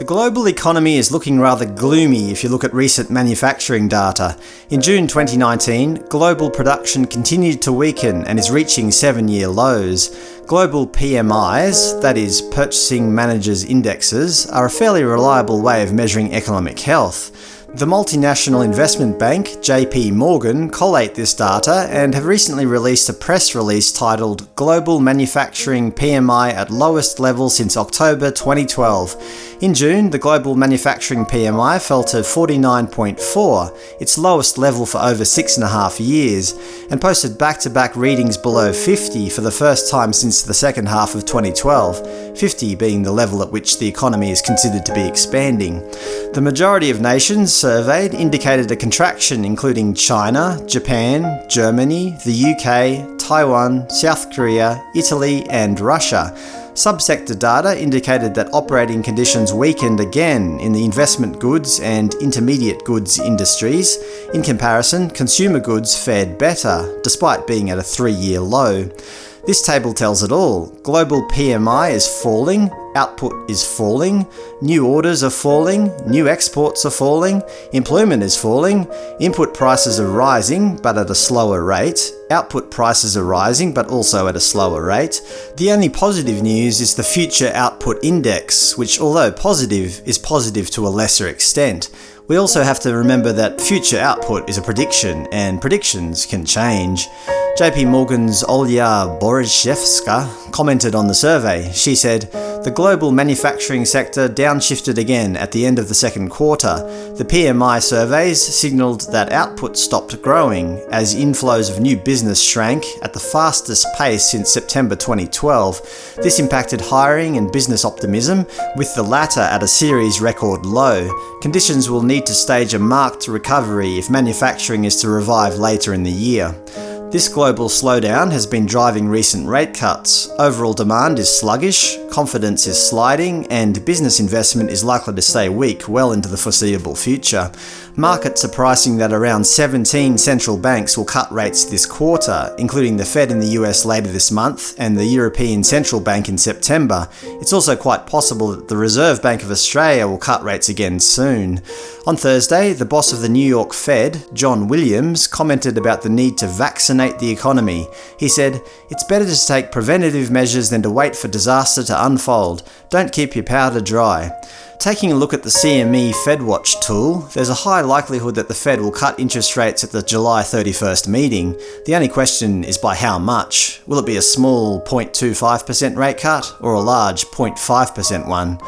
The global economy is looking rather gloomy if you look at recent manufacturing data. In June 2019, global production continued to weaken and is reaching seven-year lows. Global PMIs, that is, Purchasing Managers Indexes, are a fairly reliable way of measuring economic health. The multinational investment bank, JP Morgan, collate this data and have recently released a press release titled Global Manufacturing PMI at Lowest Level Since October 2012. In June, the global manufacturing PMI fell to 49.4, its lowest level for over six and a half years, and posted back-to-back -back readings below 50 for the first time since the second half of 2012, 50 being the level at which the economy is considered to be expanding. The majority of nations surveyed indicated a contraction including China, Japan, Germany, the UK, Taiwan, South Korea, Italy and Russia. Subsector data indicated that operating conditions weakened again in the investment goods and intermediate goods industries. In comparison, consumer goods fared better, despite being at a three-year low. This table tells it all. Global PMI is falling, output is falling, new orders are falling, new exports are falling, employment is falling, input prices are rising but at a slower rate, output prices are rising but also at a slower rate. The only positive news is the Future Output Index, which although positive, is positive to a lesser extent. We also have to remember that future output is a prediction, and predictions can change. JP Morgan's Olya Borichevska commented on the survey. She said, The global manufacturing sector downshifted again at the end of the second quarter. The PMI surveys signalled that output stopped growing as inflows of new business shrank at the fastest pace since September 2012. This impacted hiring and business optimism, with the latter at a series record low. Conditions will need to stage a marked recovery if manufacturing is to revive later in the year. This global slowdown has been driving recent rate cuts. Overall demand is sluggish, confidence is sliding, and business investment is likely to stay weak well into the foreseeable future. Markets are pricing that around 17 central banks will cut rates this quarter, including the Fed in the US later this month and the European Central Bank in September. It's also quite possible that the Reserve Bank of Australia will cut rates again soon. On Thursday, the boss of the New York Fed, John Williams, commented about the need to vaccinate the economy. He said, It's better to take preventative measures than to wait for disaster to unfold. Don't keep your powder dry. Taking a look at the CME FedWatch tool, there's a high likelihood that the Fed will cut interest rates at the July 31st meeting. The only question is by how much. Will it be a small 0.25% rate cut, or a large 0.5% one?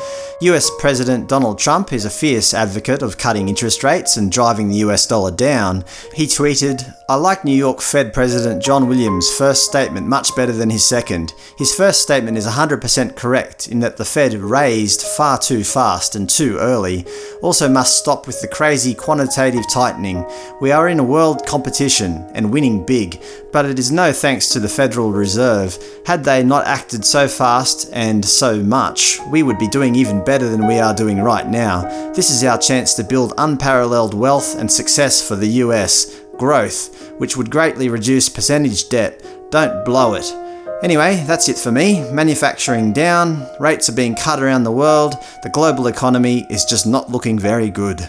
US President Donald Trump is a fierce advocate of cutting interest rates and driving the US dollar down. He tweeted, I like New York Fed President John Williams' first statement much better than his second. His first statement is 100% correct in that the Fed raised far too fast and too early, also must stop with the crazy quantitative tightening. We are in a world competition, and winning big, but it is no thanks to the Federal Reserve. Had they not acted so fast and so much, we would be doing even better than we are doing right now. This is our chance to build unparalleled wealth and success for the US. Growth, which would greatly reduce percentage debt. Don't blow it. Anyway, that's it for me. Manufacturing down, rates are being cut around the world, the global economy is just not looking very good.